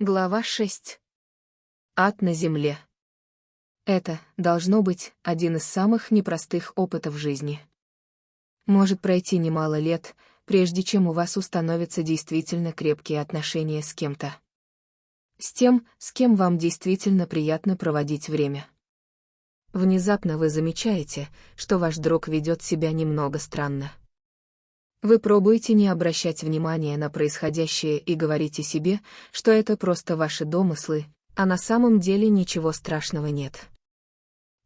Глава 6. Ад на земле. Это, должно быть, один из самых непростых опытов жизни. Может пройти немало лет, прежде чем у вас установятся действительно крепкие отношения с кем-то. С тем, с кем вам действительно приятно проводить время. Внезапно вы замечаете, что ваш друг ведет себя немного странно. Вы пробуете не обращать внимания на происходящее и говорите себе, что это просто ваши домыслы, а на самом деле ничего страшного нет.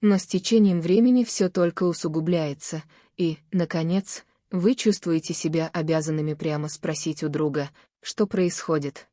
Но с течением времени все только усугубляется, и, наконец, вы чувствуете себя обязанными прямо спросить у друга, что происходит.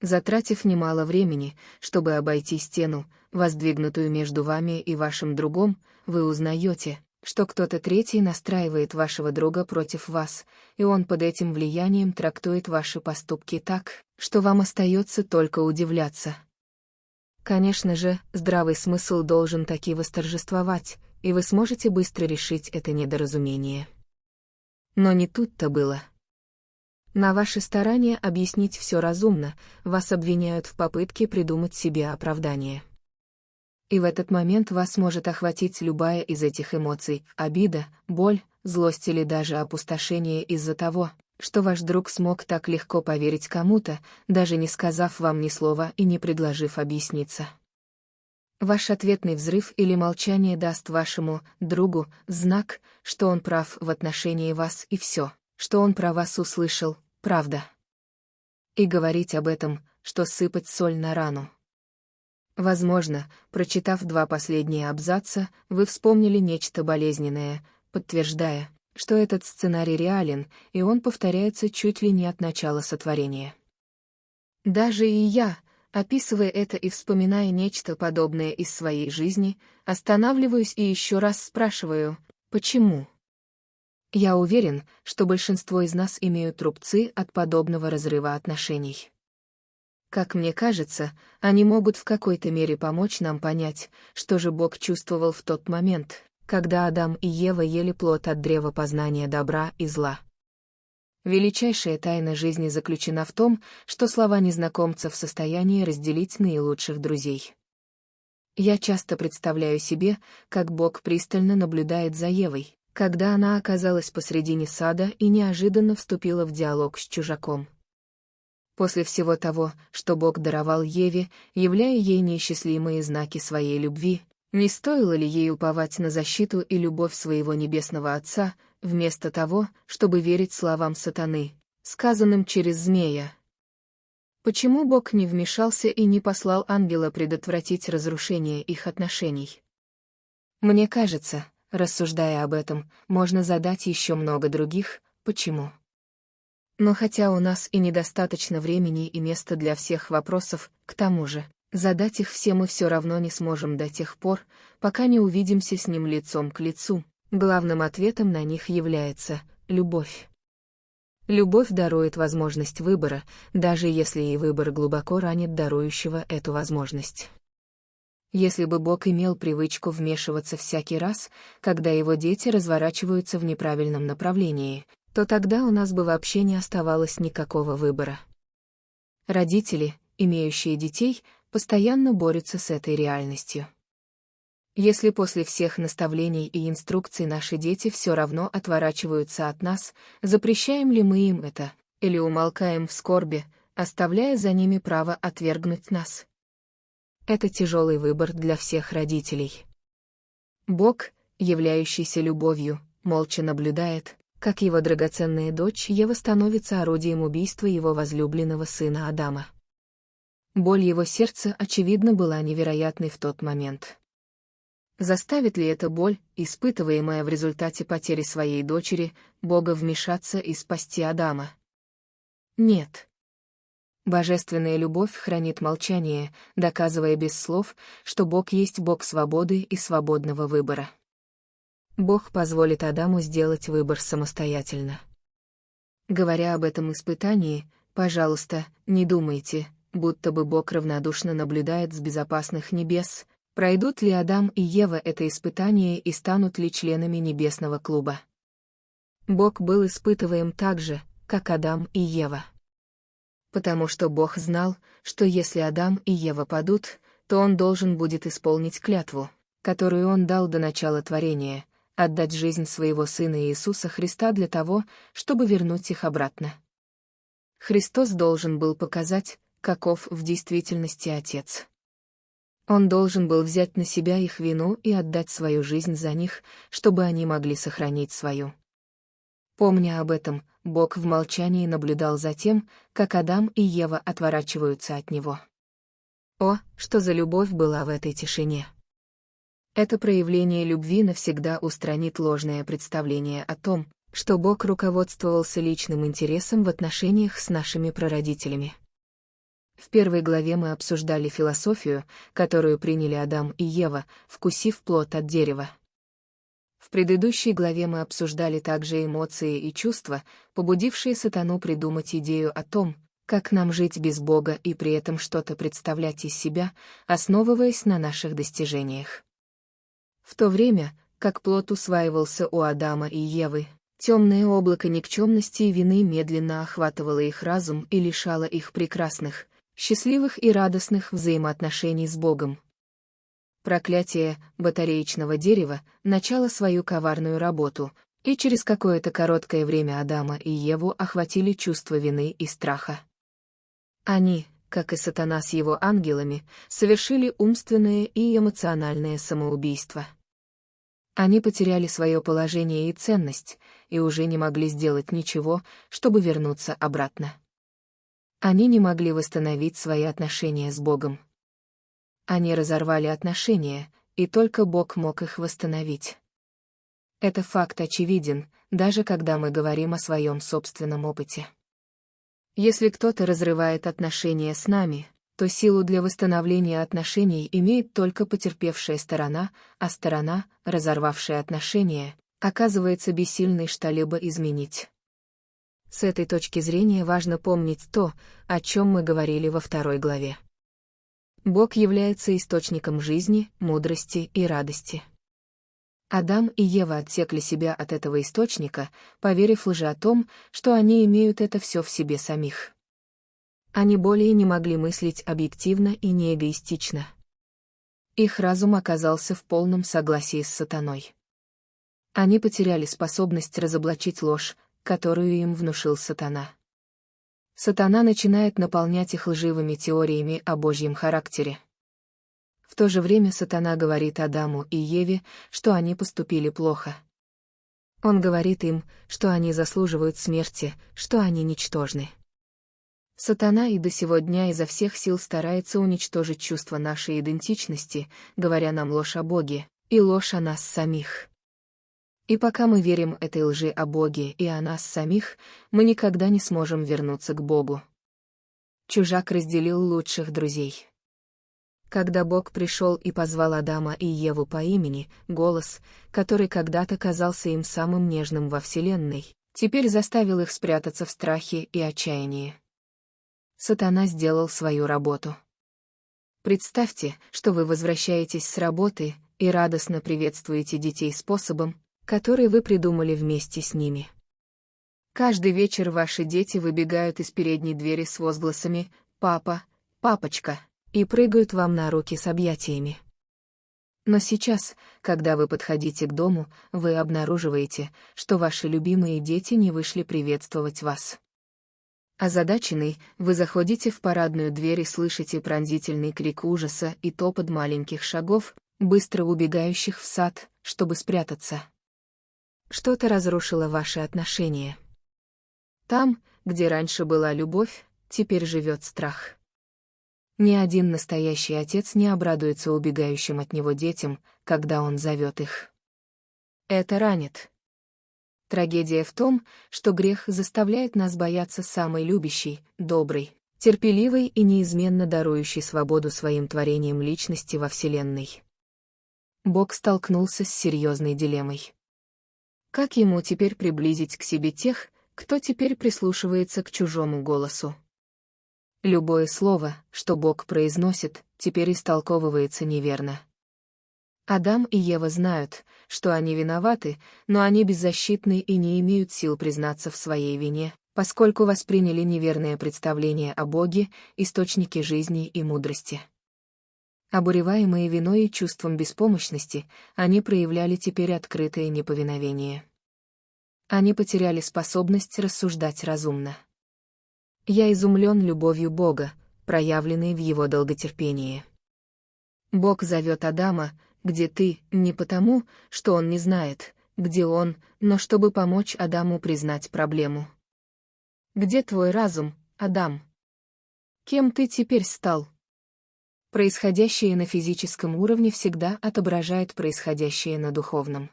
Затратив немало времени, чтобы обойти стену, воздвигнутую между вами и вашим другом, вы узнаете, что кто-то третий настраивает вашего друга против вас, и он под этим влиянием трактует ваши поступки так, что вам остается только удивляться. Конечно же, здравый смысл должен таки восторжествовать, и вы сможете быстро решить это недоразумение. Но не тут-то было. На ваши старания объяснить все разумно, вас обвиняют в попытке придумать себе оправдание и в этот момент вас может охватить любая из этих эмоций — обида, боль, злость или даже опустошение из-за того, что ваш друг смог так легко поверить кому-то, даже не сказав вам ни слова и не предложив объясниться. Ваш ответный взрыв или молчание даст вашему другу знак, что он прав в отношении вас и все, что он про вас услышал, правда. И говорить об этом, что сыпать соль на рану. Возможно, прочитав два последние абзаца, вы вспомнили нечто болезненное, подтверждая, что этот сценарий реален, и он повторяется чуть ли не от начала сотворения. Даже и я, описывая это и вспоминая нечто подобное из своей жизни, останавливаюсь и еще раз спрашиваю, почему? Я уверен, что большинство из нас имеют рубцы от подобного разрыва отношений. Как мне кажется, они могут в какой-то мере помочь нам понять, что же Бог чувствовал в тот момент, когда Адам и Ева ели плод от древа познания добра и зла. Величайшая тайна жизни заключена в том, что слова незнакомца в состоянии разделить наилучших друзей. Я часто представляю себе, как Бог пристально наблюдает за Евой, когда она оказалась посредине сада и неожиданно вступила в диалог с чужаком. После всего того, что Бог даровал Еве, являя ей неисчислимые знаки своей любви, не стоило ли ей уповать на защиту и любовь своего небесного Отца, вместо того, чтобы верить словам сатаны, сказанным через змея? Почему Бог не вмешался и не послал ангела предотвратить разрушение их отношений? Мне кажется, рассуждая об этом, можно задать еще много других «почему?». Но хотя у нас и недостаточно времени и места для всех вопросов, к тому же, задать их все мы все равно не сможем до тех пор, пока не увидимся с ним лицом к лицу. Главным ответом на них является любовь. Любовь дарует возможность выбора, даже если и выбор глубоко ранит дарующего эту возможность. Если бы Бог имел привычку вмешиваться всякий раз, когда его дети разворачиваются в неправильном направлении, то тогда у нас бы вообще не оставалось никакого выбора. Родители, имеющие детей, постоянно борются с этой реальностью. Если после всех наставлений и инструкций наши дети все равно отворачиваются от нас, запрещаем ли мы им это, или умолкаем в скорби, оставляя за ними право отвергнуть нас? Это тяжелый выбор для всех родителей. Бог, являющийся любовью, молча наблюдает, как его драгоценная дочь Ева становится орудием убийства его возлюбленного сына Адама. Боль его сердца, очевидно, была невероятной в тот момент. Заставит ли эта боль, испытываемая в результате потери своей дочери, Бога вмешаться и спасти Адама? Нет. Божественная любовь хранит молчание, доказывая без слов, что Бог есть Бог свободы и свободного выбора. Бог позволит Адаму сделать выбор самостоятельно. Говоря об этом испытании, пожалуйста, не думайте, будто бы Бог равнодушно наблюдает с безопасных небес, пройдут ли Адам и Ева это испытание и станут ли членами небесного клуба. Бог был испытываем так же, как Адам и Ева. потому что Бог знал, что если Адам и Ева падут, то он должен будет исполнить клятву, которую он дал до начала творения, отдать жизнь своего Сына Иисуса Христа для того, чтобы вернуть их обратно. Христос должен был показать, каков в действительности Отец. Он должен был взять на себя их вину и отдать свою жизнь за них, чтобы они могли сохранить свою. Помня об этом, Бог в молчании наблюдал за тем, как Адам и Ева отворачиваются от него. О, что за любовь была в этой тишине! Это проявление любви навсегда устранит ложное представление о том, что Бог руководствовался личным интересом в отношениях с нашими прародителями. В первой главе мы обсуждали философию, которую приняли Адам и Ева, вкусив плод от дерева. В предыдущей главе мы обсуждали также эмоции и чувства, побудившие сатану придумать идею о том, как нам жить без Бога и при этом что-то представлять из себя, основываясь на наших достижениях. В то время, как плод усваивался у Адама и Евы, темное облако никчемности и вины медленно охватывало их разум и лишало их прекрасных, счастливых и радостных взаимоотношений с Богом. Проклятие батареечного дерева начало свою коварную работу, и через какое-то короткое время Адама и Еву охватили чувство вины и страха. Они, как и сатана с его ангелами, совершили умственное и эмоциональное самоубийство. Они потеряли свое положение и ценность, и уже не могли сделать ничего, чтобы вернуться обратно. Они не могли восстановить свои отношения с Богом. Они разорвали отношения, и только Бог мог их восстановить. Это факт очевиден, даже когда мы говорим о своем собственном опыте. Если кто-то разрывает отношения с нами, то силу для восстановления отношений имеет только потерпевшая сторона, а сторона, разорвавшая отношения, оказывается бессильной что-либо изменить. С этой точки зрения важно помнить то, о чем мы говорили во второй главе. Бог является источником жизни, мудрости и радости. Адам и Ева отсекли себя от этого источника, поверив лже о том, что они имеют это все в себе самих. Они более не могли мыслить объективно и неэгоистично. Их разум оказался в полном согласии с сатаной. Они потеряли способность разоблачить ложь, которую им внушил сатана. Сатана начинает наполнять их лживыми теориями о Божьем характере. В то же время сатана говорит Адаму и Еве, что они поступили плохо. Он говорит им, что они заслуживают смерти, что они ничтожны. Сатана и до сего дня изо всех сил старается уничтожить чувство нашей идентичности, говоря нам ложь о Боге, и ложь о нас самих. И пока мы верим этой лжи о Боге и о нас самих, мы никогда не сможем вернуться к Богу. Чужак разделил лучших друзей. Когда Бог пришел и позвал Адама и Еву по имени, голос, который когда-то казался им самым нежным во Вселенной, теперь заставил их спрятаться в страхе и отчаянии сатана сделал свою работу. Представьте, что вы возвращаетесь с работы и радостно приветствуете детей способом, который вы придумали вместе с ними. Каждый вечер ваши дети выбегают из передней двери с возгласами «Папа», «Папочка» и прыгают вам на руки с объятиями. Но сейчас, когда вы подходите к дому, вы обнаруживаете, что ваши любимые дети не вышли приветствовать вас. Озадаченный, вы заходите в парадную дверь и слышите пронзительный крик ужаса и топот маленьких шагов, быстро убегающих в сад, чтобы спрятаться. Что-то разрушило ваши отношения. Там, где раньше была любовь, теперь живет страх. Ни один настоящий отец не обрадуется убегающим от него детям, когда он зовет их. Это ранит. Трагедия в том, что грех заставляет нас бояться самой любящей, доброй, терпеливой и неизменно дарующей свободу своим творением личности во Вселенной. Бог столкнулся с серьезной дилеммой. Как ему теперь приблизить к себе тех, кто теперь прислушивается к чужому голосу? Любое слово, что Бог произносит, теперь истолковывается неверно. Адам и Ева знают, что они виноваты, но они беззащитны и не имеют сил признаться в своей вине, поскольку восприняли неверное представление о Боге, источнике жизни и мудрости. Обуреваемые виной и чувством беспомощности, они проявляли теперь открытое неповиновение. Они потеряли способность рассуждать разумно. Я изумлен любовью Бога, проявленной в его долготерпении. Бог зовет Адама, где ты, не потому, что он не знает, где он, но чтобы помочь Адаму признать проблему. Где твой разум, Адам? Кем ты теперь стал? Происходящее на физическом уровне всегда отображает происходящее на духовном.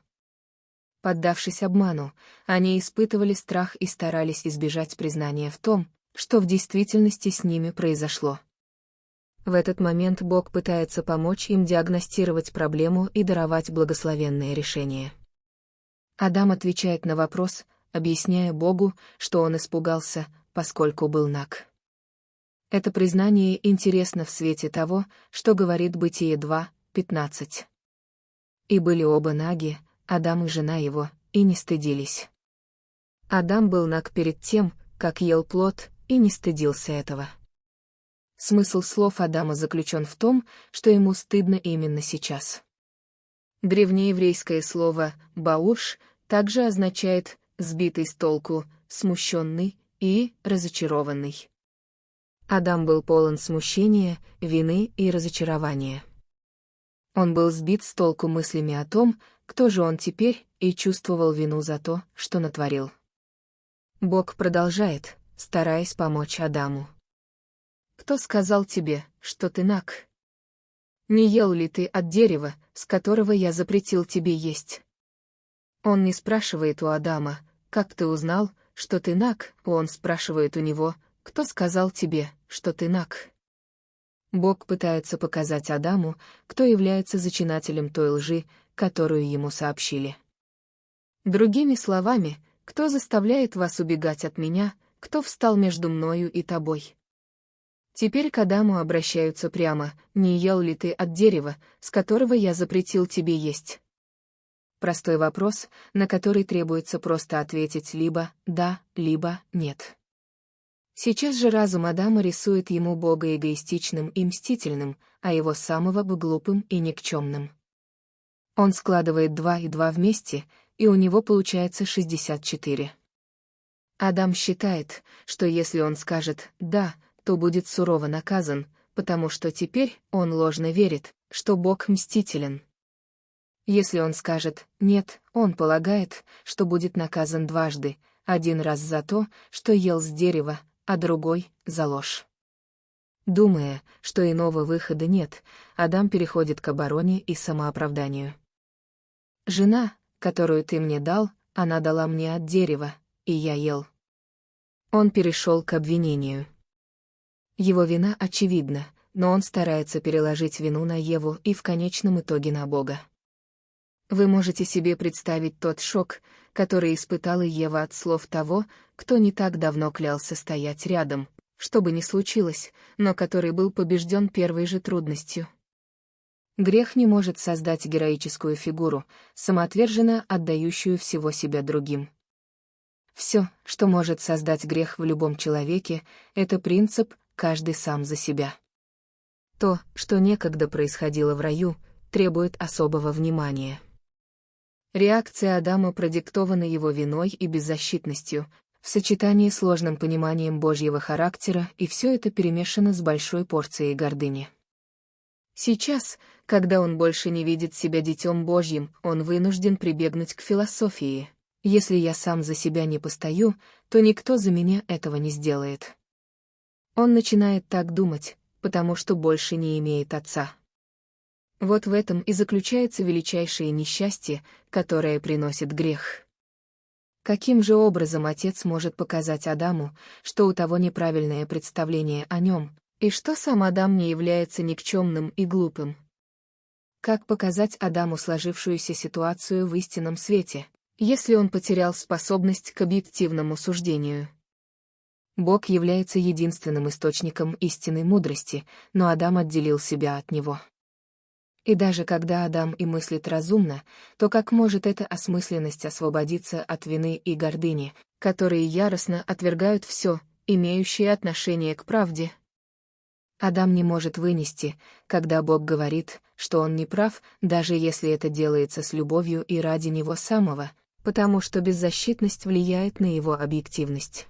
Поддавшись обману, они испытывали страх и старались избежать признания в том, что в действительности с ними произошло. В этот момент Бог пытается помочь им диагностировать проблему и даровать благословенное решение. Адам отвечает на вопрос, объясняя Богу, что он испугался, поскольку был наг. Это признание интересно в свете того, что говорит Бытие 2, 15. И были оба наги, Адам и жена его, и не стыдились. Адам был наг перед тем, как ел плод, и не стыдился этого. Смысл слов Адама заключен в том, что ему стыдно именно сейчас. Древнееврейское слово «бауш» также означает «сбитый с толку», «смущенный» и «разочарованный». Адам был полон смущения, вины и разочарования. Он был сбит с толку мыслями о том, кто же он теперь, и чувствовал вину за то, что натворил. Бог продолжает, стараясь помочь Адаму. Кто сказал тебе, что ты наг? Не ел ли ты от дерева, с которого я запретил тебе есть? Он не спрашивает у Адама, как ты узнал, что ты наг, он спрашивает у него, кто сказал тебе, что ты наг. Бог пытается показать Адаму, кто является зачинателем той лжи, которую ему сообщили. Другими словами, кто заставляет вас убегать от меня, кто встал между мною и тобой. Теперь к Адаму обращаются прямо, не ел ли ты от дерева, с которого я запретил тебе есть? Простой вопрос, на который требуется просто ответить либо «да», либо «нет». Сейчас же разум Адама рисует ему Бога эгоистичным и мстительным, а его самого бы глупым и никчемным. Он складывает два и два вместе, и у него получается 64. Адам считает, что если он скажет «да», то будет сурово наказан, потому что теперь он ложно верит, что Бог мстителен. Если он скажет «нет», он полагает, что будет наказан дважды, один раз за то, что ел с дерева, а другой — за ложь. Думая, что иного выхода нет, Адам переходит к обороне и самооправданию. «Жена, которую ты мне дал, она дала мне от дерева, и я ел». Он перешел к обвинению. Его вина очевидна, но он старается переложить вину на Еву и в конечном итоге на Бога. Вы можете себе представить тот шок, который испытала Ева от слов того, кто не так давно клялся стоять рядом, что бы ни случилось, но который был побежден первой же трудностью. Грех не может создать героическую фигуру, самоотверженно отдающую всего себя другим. Все, что может создать грех в любом человеке, это принцип каждый сам за себя. То, что некогда происходило в раю, требует особого внимания. Реакция Адама продиктована его виной и беззащитностью, в сочетании с сложным пониманием Божьего характера, и все это перемешано с большой порцией гордыни. Сейчас, когда он больше не видит себя детем Божьим, он вынужден прибегнуть к философии. Если я сам за себя не постою, то никто за меня этого не сделает. Он начинает так думать, потому что больше не имеет отца. Вот в этом и заключается величайшее несчастье, которое приносит грех. Каким же образом отец может показать Адаму, что у того неправильное представление о нем, и что сам Адам не является никчемным и глупым? Как показать Адаму сложившуюся ситуацию в истинном свете, если он потерял способность к объективному суждению? Бог является единственным источником истинной мудрости, но Адам отделил себя от него. И даже когда Адам и мыслит разумно, то как может эта осмысленность освободиться от вины и гордыни, которые яростно отвергают все, имеющее отношение к правде? Адам не может вынести, когда Бог говорит, что он не прав, даже если это делается с любовью и ради него самого, потому что беззащитность влияет на его объективность.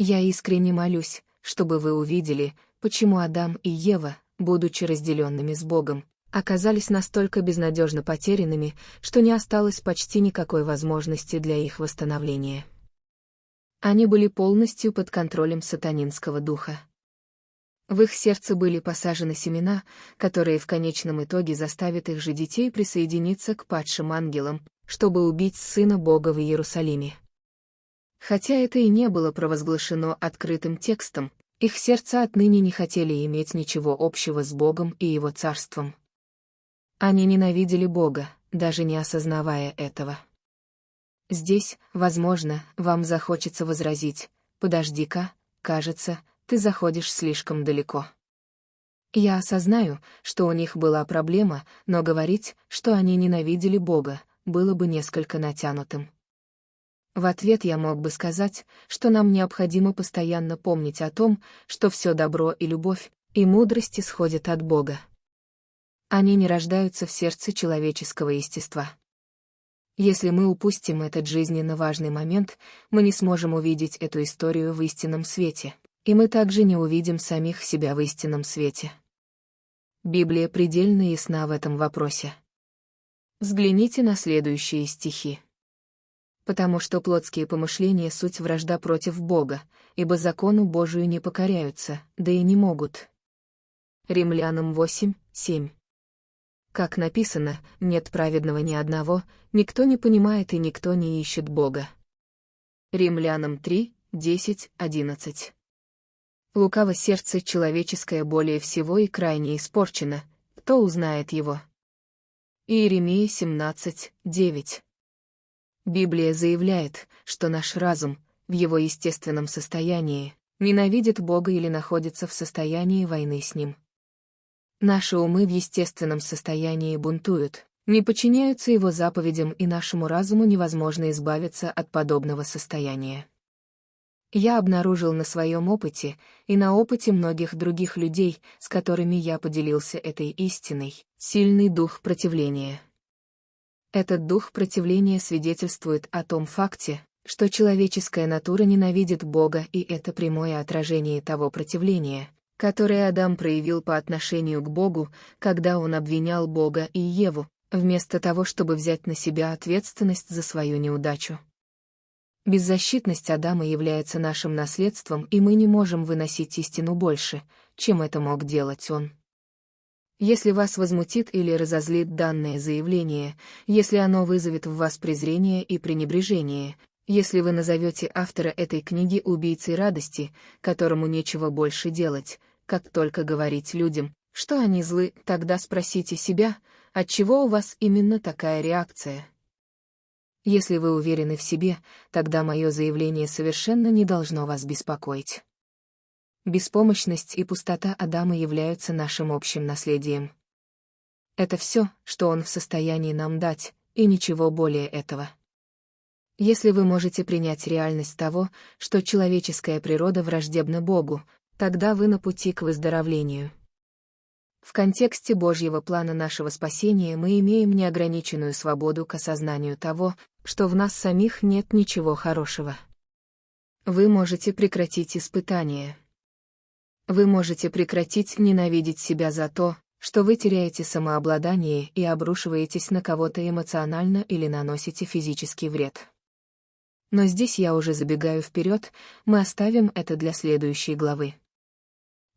Я искренне молюсь, чтобы вы увидели, почему Адам и Ева, будучи разделенными с Богом, оказались настолько безнадежно потерянными, что не осталось почти никакой возможности для их восстановления. Они были полностью под контролем сатанинского духа. В их сердце были посажены семена, которые в конечном итоге заставят их же детей присоединиться к падшим ангелам, чтобы убить Сына Бога в Иерусалиме. Хотя это и не было провозглашено открытым текстом, их сердца отныне не хотели иметь ничего общего с Богом и Его Царством. Они ненавидели Бога, даже не осознавая этого. Здесь, возможно, вам захочется возразить, «Подожди-ка, кажется, ты заходишь слишком далеко». Я осознаю, что у них была проблема, но говорить, что они ненавидели Бога, было бы несколько натянутым. В ответ я мог бы сказать, что нам необходимо постоянно помнить о том, что все добро и любовь, и мудрость исходят от Бога. Они не рождаются в сердце человеческого естества. Если мы упустим этот жизненно важный момент, мы не сможем увидеть эту историю в истинном свете, и мы также не увидим самих себя в истинном свете. Библия предельно ясна в этом вопросе. Взгляните на следующие стихи потому что плотские помышления — суть вражда против Бога, ибо закону Божию не покоряются, да и не могут. Римлянам 8, 7. Как написано, нет праведного ни одного, никто не понимает и никто не ищет Бога. Римлянам 3, 10, 11. Лукаво сердце человеческое более всего и крайне испорчено, кто узнает его? Иеремия 17, 9. Библия заявляет, что наш разум, в его естественном состоянии, ненавидит Бога или находится в состоянии войны с Ним. Наши умы в естественном состоянии бунтуют, не подчиняются Его заповедям и нашему разуму невозможно избавиться от подобного состояния. Я обнаружил на своем опыте и на опыте многих других людей, с которыми я поделился этой истиной, сильный дух противления. Этот дух противления свидетельствует о том факте, что человеческая натура ненавидит Бога и это прямое отражение того противления, которое Адам проявил по отношению к Богу, когда он обвинял Бога и Еву, вместо того, чтобы взять на себя ответственность за свою неудачу. Беззащитность Адама является нашим наследством, и мы не можем выносить истину больше, чем это мог делать он. Если вас возмутит или разозлит данное заявление, если оно вызовет в вас презрение и пренебрежение, если вы назовете автора этой книги убийцей радости, которому нечего больше делать, как только говорить людям, что они злы, тогда спросите себя, отчего у вас именно такая реакция. Если вы уверены в себе, тогда мое заявление совершенно не должно вас беспокоить. Беспомощность и пустота Адама являются нашим общим наследием. Это все, что он в состоянии нам дать, и ничего более этого. Если вы можете принять реальность того, что человеческая природа враждебна Богу, тогда вы на пути к выздоровлению. В контексте Божьего плана нашего спасения мы имеем неограниченную свободу к осознанию того, что в нас самих нет ничего хорошего. Вы можете прекратить испытания. Вы можете прекратить ненавидеть себя за то, что вы теряете самообладание и обрушиваетесь на кого-то эмоционально или наносите физический вред. Но здесь я уже забегаю вперед, мы оставим это для следующей главы.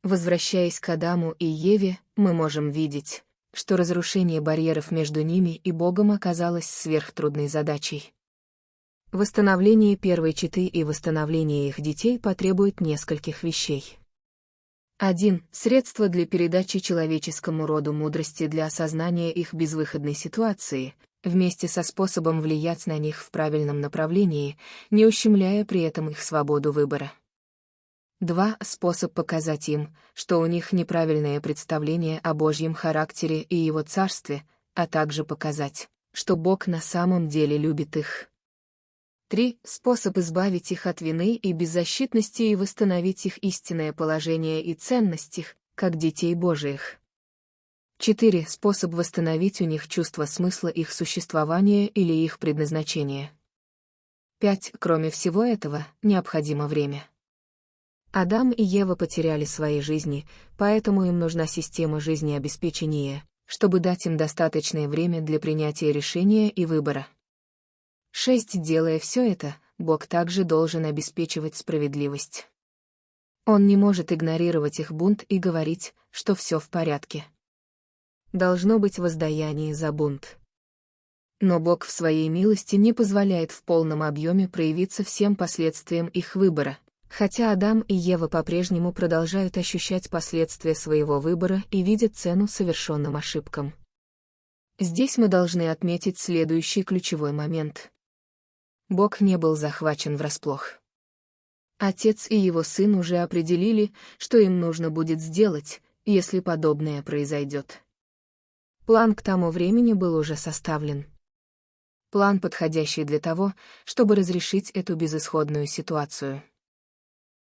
Возвращаясь к Адаму и Еве, мы можем видеть, что разрушение барьеров между ними и Богом оказалось сверхтрудной задачей. Восстановление первой четы и восстановление их детей потребует нескольких вещей. 1. Средство для передачи человеческому роду мудрости для осознания их безвыходной ситуации, вместе со способом влиять на них в правильном направлении, не ущемляя при этом их свободу выбора. Два — способ показать им, что у них неправильное представление о Божьем характере и Его царстве, а также показать, что Бог на самом деле любит их. Три — способ избавить их от вины и беззащитности и восстановить их истинное положение и ценность их, как детей Божиих. Четыре — способ восстановить у них чувство смысла их существования или их предназначения. Пять — кроме всего этого, необходимо время. Адам и Ева потеряли свои жизни, поэтому им нужна система жизнеобеспечения, чтобы дать им достаточное время для принятия решения и выбора. 6. Делая все это, Бог также должен обеспечивать справедливость. Он не может игнорировать их бунт и говорить, что все в порядке. Должно быть воздаяние за бунт. Но Бог в своей милости не позволяет в полном объеме проявиться всем последствиям их выбора, Хотя Адам и Ева по-прежнему продолжают ощущать последствия своего выбора и видят цену совершенным ошибкам. Здесь мы должны отметить следующий ключевой момент. Бог не был захвачен врасплох. Отец и его сын уже определили, что им нужно будет сделать, если подобное произойдет. План к тому времени был уже составлен. План, подходящий для того, чтобы разрешить эту безысходную ситуацию.